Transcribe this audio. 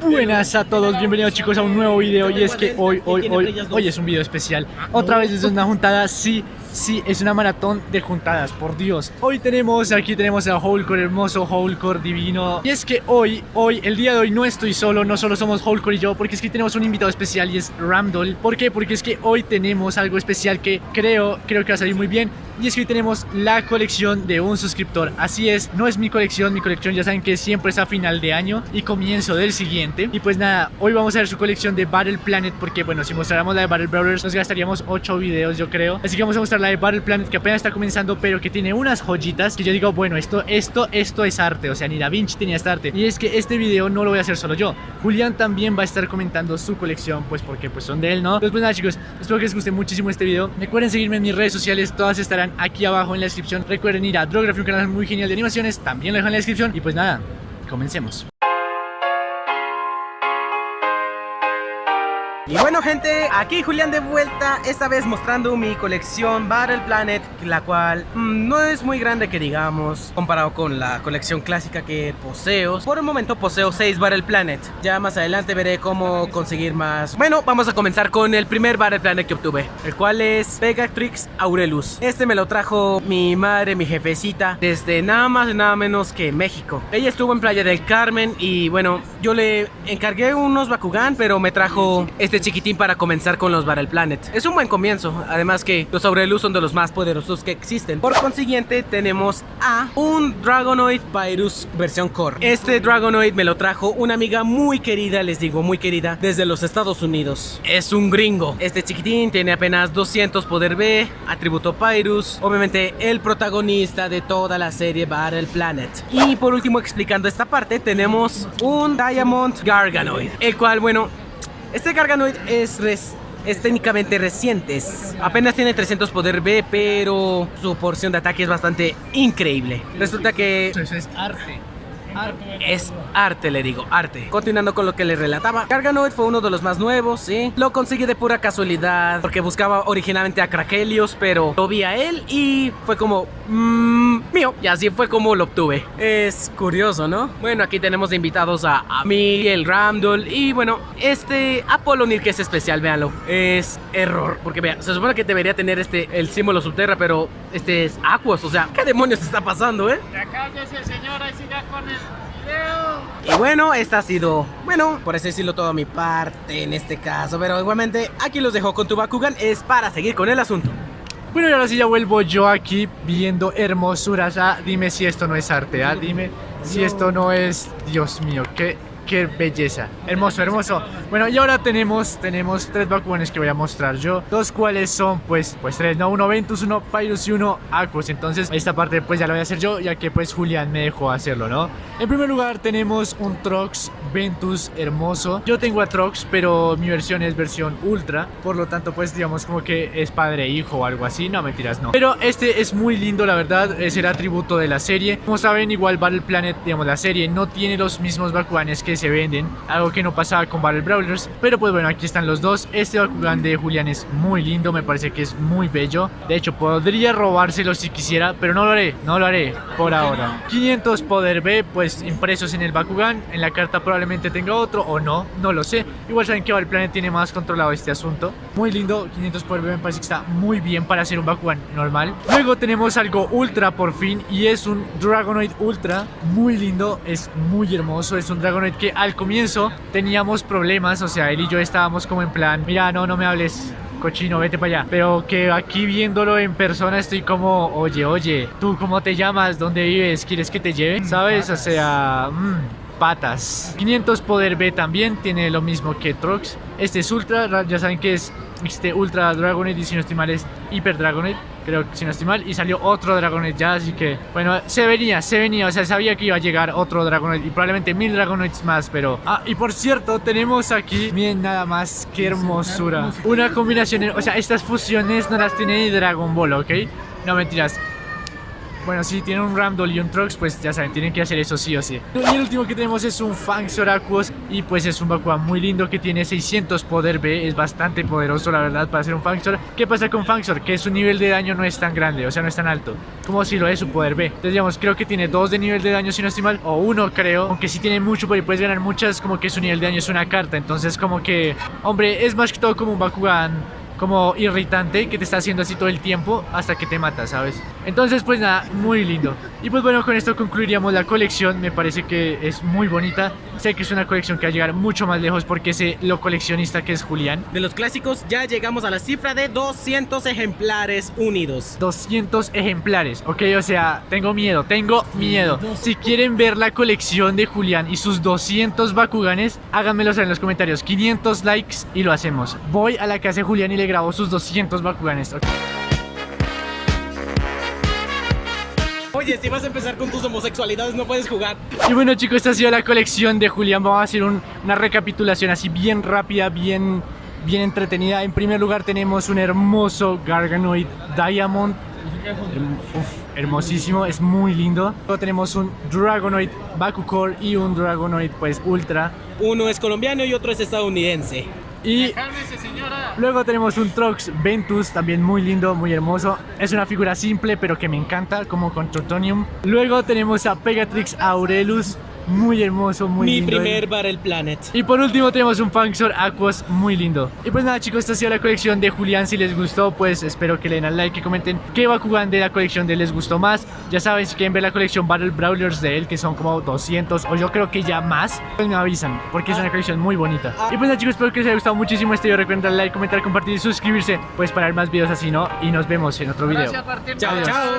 Buenas a todos, bienvenidos chicos a un nuevo video y es que hoy, hoy, hoy, hoy es un video especial. Otra vez es una juntada, sí, sí, es una maratón de juntadas, por Dios. Hoy tenemos, aquí tenemos a Holcore, hermoso Holcore divino. Y es que hoy, hoy, el día de hoy no estoy solo, no solo somos Holcore y yo Porque es que tenemos un invitado especial y es Ramdol ¿Por qué? Porque es que hoy tenemos algo especial que creo, creo que va a salir muy bien y es que hoy tenemos la colección de un suscriptor. Así es, no es mi colección, mi colección ya saben que siempre es a final de año y comienzo del siguiente. Y pues nada, hoy vamos a ver su colección de Battle Planet Porque bueno, si mostráramos la de Battle Brawlers nos gastaríamos 8 videos yo creo. Así que vamos a mostrar la de Battle Planet que apenas está comenzando Pero que tiene unas joyitas que yo digo, bueno, esto, esto, esto es arte. O sea, ni Da Vinci tenía este arte. Y es que este video no lo voy a hacer solo yo. Julián también va a estar comentando su colección Pues porque pues son de él, ¿no? Entonces pues nada chicos, espero que les guste muchísimo este video. Recuerden seguirme en mis redes sociales, todas estarán aquí abajo en la descripción. Recuerden ir a Drography, un canal muy genial de animaciones, también lo dejo en la descripción. Y pues nada, comencemos. Y bueno gente, aquí Julián de vuelta, esta vez mostrando mi colección Battle Planet, la cual mm, no es muy grande que digamos, comparado con la colección clásica que poseo. Por el momento poseo 6 Battle Planet, ya más adelante veré cómo conseguir más. Bueno, vamos a comenzar con el primer Battle Planet que obtuve, el cual es Pegatrix Aurelus. Este me lo trajo mi madre, mi jefecita, desde nada más y nada menos que México. Ella estuvo en Playa del Carmen y bueno, yo le encargué unos Bakugan, pero me trajo este chiquitín para comenzar con los Battle Planet. Es un buen comienzo, además que los Aurelus son de los más poderosos que existen. Por consiguiente, tenemos a un Dragonoid Virus versión Core. Este Dragonoid me lo trajo una amiga muy querida, les digo, muy querida, desde los Estados Unidos. Es un gringo. Este chiquitín tiene apenas 200 poder B, atributo Pyrus, obviamente el protagonista de toda la serie Battle Planet. Y por último, explicando esta parte, tenemos un Diamond Garganoid, el cual, bueno, este Garganoid es, es técnicamente reciente, apenas tiene 300 poder B, pero su porción de ataque es bastante increíble. Resulta que... Eso es arte. Es arte, le digo, arte. Continuando con lo que le relataba, Garganoid fue uno de los más nuevos, ¿sí? Lo conseguí de pura casualidad, porque buscaba originalmente a Krakelios, pero lo vi a él y fue como, mmm, mío. Y así fue como lo obtuve. Es curioso, ¿no? Bueno, aquí tenemos de invitados a, a Miguel Ramdol y bueno, este Apollonir que es especial, véanlo. Es error, porque vean, se supone que debería tener este, el símbolo subterra, pero este es Aquos, o sea, ¿qué demonios está pasando, eh? Cállese señora y siga con el y bueno, esta ha sido, bueno, por así decirlo, toda mi parte en este caso. Pero igualmente, aquí los dejo con tu Bakugan, es para seguir con el asunto. Bueno, y ahora sí ya vuelvo yo aquí viendo hermosuras. Ah, dime si esto no es arte, ah, dime si esto no es, Dios mío, qué qué belleza. Hermoso, hermoso. Bueno, y ahora tenemos, tenemos tres Bakuganes que voy a mostrar yo. Dos cuales son, pues, pues tres, ¿no? Uno Ventus, uno Pyrus y uno Aquos. Entonces, esta parte, pues, ya la voy a hacer yo, ya que, pues, Julián me dejó hacerlo, ¿no? En primer lugar, tenemos un Trox Ventus hermoso. Yo tengo a Trox, pero mi versión es versión Ultra. Por lo tanto, pues, digamos, como que es padre e hijo o algo así. No, mentiras, no. Pero este es muy lindo, la verdad. Es el atributo de la serie. Como saben, igual Battle Planet, digamos, la serie no tiene los mismos Bakuganes que se venden, algo que no pasaba con Battle Brawlers, pero pues bueno, aquí están los dos. Este Bakugan de Julián es muy lindo, me parece que es muy bello. De hecho, podría robárselo si quisiera, pero no lo haré, no lo haré por ahora. 500 poder B, pues impresos en el Bakugan, en la carta probablemente tenga otro o no, no lo sé. Igual saben que Battle Planet tiene más controlado este asunto. Muy lindo, 500 poder B me parece que está muy bien para hacer un Bakugan normal. Luego tenemos algo ultra por fin y es un Dragonoid Ultra, muy lindo, es muy hermoso, es un Dragonoid que al comienzo teníamos problemas, o sea, él y yo estábamos como en plan, mira, no, no me hables, cochino, vete para allá. Pero que aquí viéndolo en persona estoy como, oye, oye, ¿tú cómo te llamas? ¿Dónde vives? ¿Quieres que te lleve? ¿Sabes? O sea, mmm, patas. 500 poder B también, tiene lo mismo que Trox. Este es Ultra, ya saben que es este Ultra Dragonet y si no estoy mal es Hyper Dragonet creo que si no estoy mal y salió otro Dragonet ya, así que bueno, se venía, se venía, o sea, sabía que iba a llegar otro Dragonet y probablemente mil Dragonets más, pero... Ah, y por cierto, tenemos aquí, miren nada más, qué hermosura una combinación, o sea, estas fusiones no las tiene ni Dragon Ball, ¿ok? No mentiras Bueno, si tienen un Ramdol y un Trox, pues ya saben, tienen que hacer eso sí o sí. Y el último que tenemos es un Fangzor Aquos y pues es un Bakugan muy lindo que tiene 600 poder B, es bastante poderoso la verdad para ser un Fangzor. ¿Qué pasa con Fangzor? Que su nivel de daño no es tan grande, o sea, no es tan alto, como si lo es su poder B. Entonces digamos, creo que tiene 2 de nivel de daño si no estoy mal, o 1 creo, aunque sí tiene mucho, pero puedes ganar muchas, como que su nivel de daño es una carta, entonces como que, hombre, es más que todo como un Bakugan como irritante que te está haciendo así todo el tiempo hasta que te mata, ¿sabes? Entonces pues nada, muy lindo. Y pues bueno, con esto concluiríamos la colección, me parece que es muy bonita. Sé que es una colección que va a llegar mucho más lejos porque sé lo coleccionista que es Julián. De los clásicos ya llegamos a la cifra de 200 ejemplares unidos. 200 ejemplares, ok, o sea, tengo miedo, tengo miedo. Si quieren ver la colección de Julián y sus 200 Bakuganes, háganmelo saber en los comentarios. 500 likes y lo hacemos. Voy a la casa de Julián y le grabo sus 200 Bakuganes. ok. Oye, si vas a empezar con tus homosexualidades no puedes jugar. Y bueno chicos, esta ha sido la colección de Julián. Vamos a hacer un- una recapitulación así bien rápida, bien, bien entretenida. En primer lugar tenemos un hermoso Garganoid Diamond. Uf, Hermosísimo, es muy lindo. Luego tenemos un Dragonoid Bakucore y un Dragonoid pues Ultra. Uno es colombiano y otro es estadounidense. Y. Luego tenemos un Trox Ventus, también muy lindo, muy hermoso. Es una figura simple, pero que me encanta, como con Trotonium. Luego tenemos a Pegatrix Aurelus, muy hermoso, muy Mi lindo. primer Battle Planet. Y por último tenemos un Fangzor Aquos muy lindo. Y pues nada chicos, esta ha sido la colección de Julián. Si les gustó, pues espero que le den al like, que comenten qué Bakugan de la colección de él les gustó más. Ya saben, si quieren ver la colección Battle Brawlers de él, que son como 200 o yo creo que ya más, pues me avisan, porque es una colección muy bonita. Y pues nada chicos, espero que les haya gustado muchísimo este video. Recuerden darle like, comentar, compartir y suscribirse, pues para ver más videos así, ¿no? Y nos vemos en otro video. Gracias. Chao, chao.